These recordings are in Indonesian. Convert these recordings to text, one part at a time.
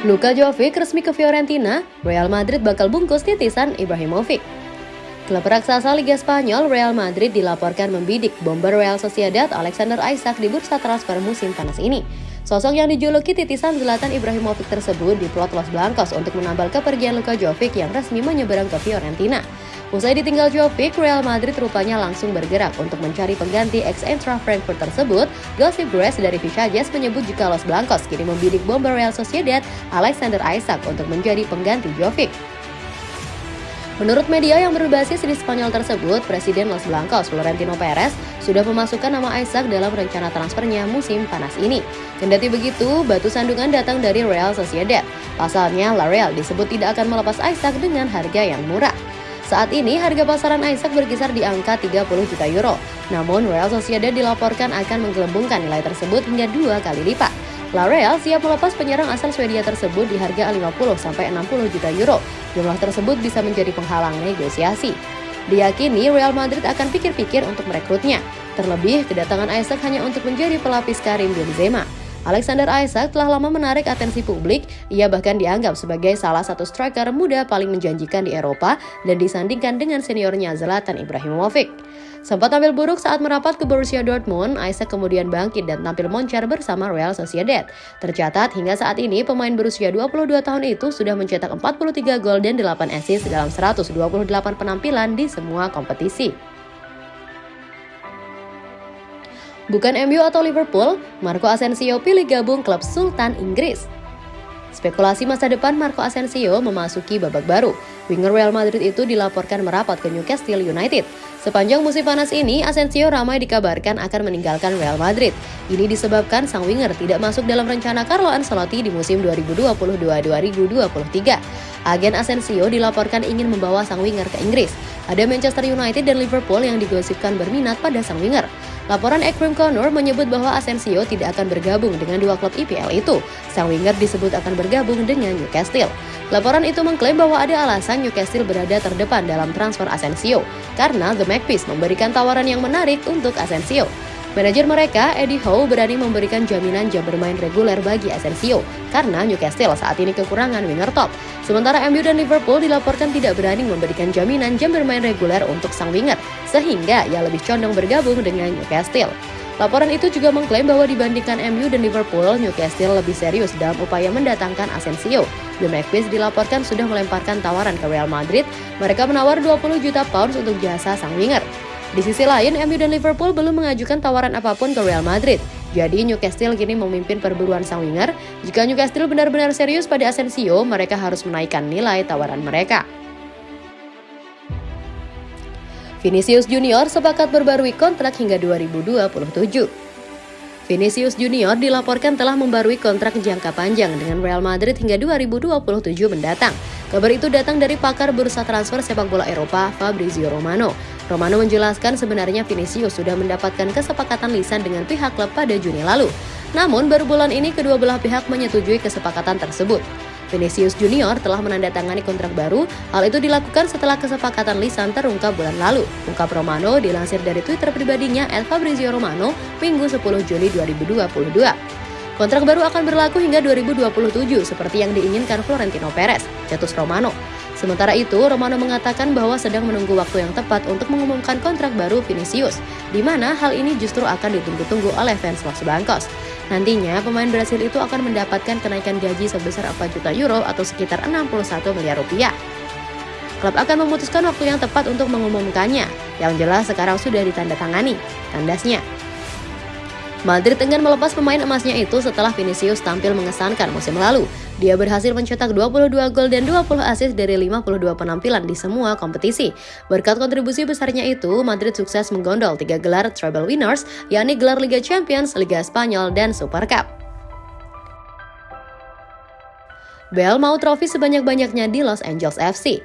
Luka Jovic resmi ke Fiorentina, Real Madrid bakal bungkus titisan Ibrahimovic. Klub raksasa Liga Spanyol Real Madrid dilaporkan membidik bomber Real Sociedad Alexander Isak di bursa transfer musim panas ini. Sosok yang dijuluki titisan Zlatan Ibrahimovic tersebut diplot Los Blancos untuk menambal kepergian Luka Jovic yang resmi menyeberang ke Fiorentina. Usai ditinggal Jovic, Real Madrid rupanya langsung bergerak untuk mencari pengganti ex-Eintracht Frankfurt tersebut. Gossip Grass dari Jazz menyebut jika Los Blancos kini membidik bomber Real Sociedad Alexander Isak untuk menjadi pengganti Jovic. Menurut media yang berbasis di Spanyol tersebut, Presiden Los Blancos Florentino Perez sudah memasukkan nama Isaac dalam rencana transfernya musim panas ini. Kendati begitu, batu sandungan datang dari Real Sociedad. Pasalnya, La Real disebut tidak akan melepas Isaac dengan harga yang murah. Saat ini harga pasaran Isaac berkisar di angka 30 juta euro. Namun Real Sociedad dilaporkan akan menggelembungkan nilai tersebut hingga dua kali lipat. La Real siap melepas penyerang asal Swedia tersebut di harga 50 sampai 60 juta euro. Jumlah tersebut bisa menjadi penghalang negosiasi. Diyakini Real Madrid akan pikir-pikir untuk merekrutnya. Terlebih, kedatangan Isaac hanya untuk menjadi pelapis Karim Benzema. Alexander Isaac telah lama menarik atensi publik, ia bahkan dianggap sebagai salah satu striker muda paling menjanjikan di Eropa dan disandingkan dengan seniornya Zlatan Ibrahimovic. Sempat tampil buruk saat merapat ke Borussia Dortmund, Isaac kemudian bangkit dan tampil moncar bersama Real Sociedad. Tercatat hingga saat ini pemain berusia 22 tahun itu sudah mencetak 43 gol dan 8 assist dalam 128 penampilan di semua kompetisi. Bukan MU atau Liverpool, Marco Asensio pilih gabung klub Sultan Inggris. Spekulasi masa depan Marco Asensio memasuki babak baru. Winger Real Madrid itu dilaporkan merapat ke Newcastle United. Sepanjang musim panas ini, Asensio ramai dikabarkan akan meninggalkan Real Madrid. Ini disebabkan sang winger tidak masuk dalam rencana Carlo Ancelotti di musim 2022-2023. Agen Asensio dilaporkan ingin membawa sang winger ke Inggris. Ada Manchester United dan Liverpool yang digosipkan berminat pada sang winger. Laporan Ekrim Connor menyebut bahwa Asensio tidak akan bergabung dengan dua klub IPL itu. Sang winger disebut akan bergabung dengan Newcastle. Laporan itu mengklaim bahwa ada alasan Newcastle berada terdepan dalam transfer Asensio, karena The Magpies memberikan tawaran yang menarik untuk Asensio. Manajer mereka, Eddie Howe, berani memberikan jaminan jam bermain reguler bagi Asensio karena Newcastle saat ini kekurangan winger top. Sementara MU dan Liverpool dilaporkan tidak berani memberikan jaminan jam bermain reguler untuk sang winger, sehingga ia lebih condong bergabung dengan Newcastle. Laporan itu juga mengklaim bahwa dibandingkan MU dan Liverpool, Newcastle lebih serius dalam upaya mendatangkan Asensio. The Magpies dilaporkan sudah melemparkan tawaran ke Real Madrid. Mereka menawar 20 juta pounds untuk jasa sang winger. Di sisi lain, MU dan Liverpool belum mengajukan tawaran apa pun ke Real Madrid. Jadi Newcastle kini memimpin perburuan sang winger. Jika Newcastle benar-benar serius pada Asensio, mereka harus menaikkan nilai tawaran mereka. Vinicius Junior sepakat berbarui kontrak hingga 2027. Vinicius Junior dilaporkan telah membarui kontrak jangka panjang dengan Real Madrid hingga 2027 mendatang. Kabar itu datang dari pakar bursa transfer sepak bola Eropa, Fabrizio Romano. Romano menjelaskan sebenarnya Vinicius sudah mendapatkan kesepakatan lisan dengan pihak klub pada Juni lalu. Namun baru bulan ini kedua belah pihak menyetujui kesepakatan tersebut. Vinicius Junior telah menandatangani kontrak baru. Hal itu dilakukan setelah kesepakatan lisan terungkap bulan lalu. Ungkap Romano dilansir dari Twitter pribadinya El Fabrizio Romano Minggu 10 Juli 2022. Kontrak baru akan berlaku hingga 2027 seperti yang diinginkan Florentino Perez, cetus Romano. Sementara itu, Romano mengatakan bahwa sedang menunggu waktu yang tepat untuk mengumumkan kontrak baru Vinicius, di mana hal ini justru akan ditunggu-tunggu oleh fans Los Blancos. Nantinya, pemain Brasil itu akan mendapatkan kenaikan gaji sebesar 4 juta euro atau sekitar 61 miliar rupiah. Klub akan memutuskan waktu yang tepat untuk mengumumkannya, yang jelas sekarang sudah ditandatangani, tandasnya. Madrid enggan melepas pemain emasnya itu setelah Vinicius tampil mengesankan musim lalu. Dia berhasil mencetak 22 gol dan 20 assist dari 52 penampilan di semua kompetisi. Berkat kontribusi besarnya itu, Madrid sukses menggondol tiga gelar treble winners, yakni gelar Liga Champions, Liga Spanyol, dan Super Cup. Bell mau trofi sebanyak-banyaknya di Los Angeles FC.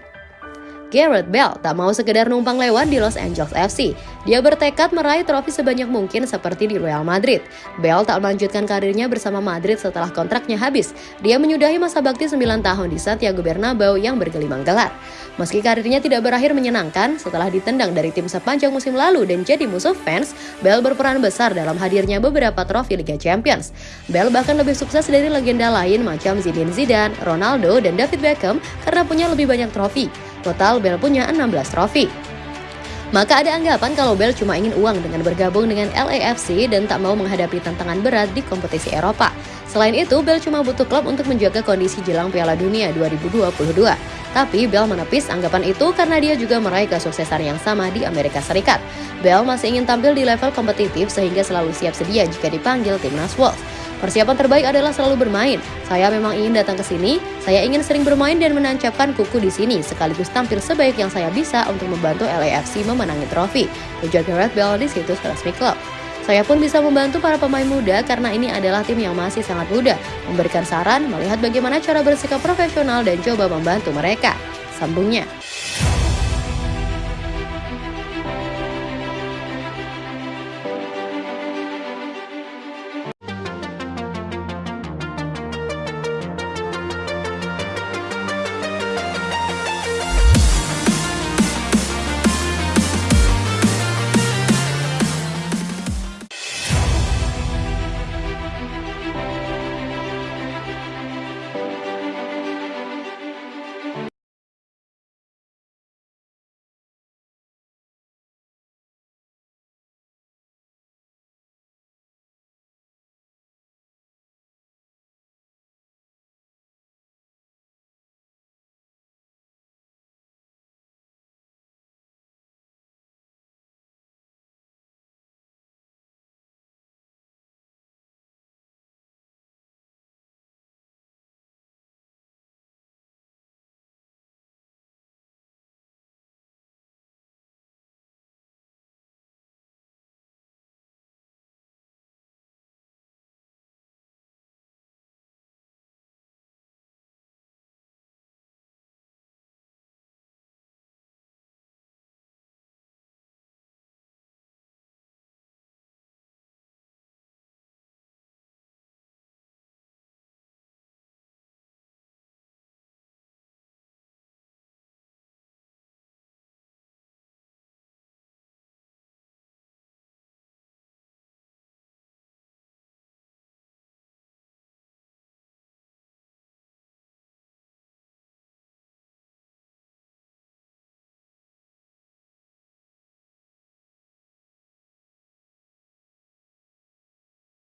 Garrett Bell tak mau sekedar numpang lewat di Los Angeles FC. Dia bertekad meraih trofi sebanyak mungkin seperti di Real Madrid. Bell tak melanjutkan karirnya bersama Madrid setelah kontraknya habis. Dia menyudahi masa bakti 9 tahun di Santiago Bernabeu yang bergelimang gelar. Meski karirnya tidak berakhir menyenangkan, setelah ditendang dari tim sepanjang musim lalu dan jadi musuh fans, Bell berperan besar dalam hadirnya beberapa trofi Liga Champions. Bell bahkan lebih sukses dari legenda lain macam Zinedine Zidane, Ronaldo, dan David Beckham karena punya lebih banyak trofi. Total Bell punya 16 trofi. Maka ada anggapan kalau Bell cuma ingin uang dengan bergabung dengan LAFC dan tak mau menghadapi tantangan berat di kompetisi Eropa. Selain itu, Bell cuma butuh klub untuk menjaga kondisi jelang Piala Dunia 2022. Tapi Bell menepis anggapan itu karena dia juga meraih kesuksesan yang sama di Amerika Serikat. Bell masih ingin tampil di level kompetitif sehingga selalu siap sedia jika dipanggil timnas Wolves. Persiapan terbaik adalah selalu bermain. Saya memang ingin datang ke sini, saya ingin sering bermain dan menancapkan kuku di sini, sekaligus tampil sebaik yang saya bisa untuk membantu LAFC memenangi trofi. Ujar Gareth Bale di situs resmi klub. Saya pun bisa membantu para pemain muda karena ini adalah tim yang masih sangat muda, memberikan saran, melihat bagaimana cara bersikap profesional dan coba membantu mereka. Sambungnya.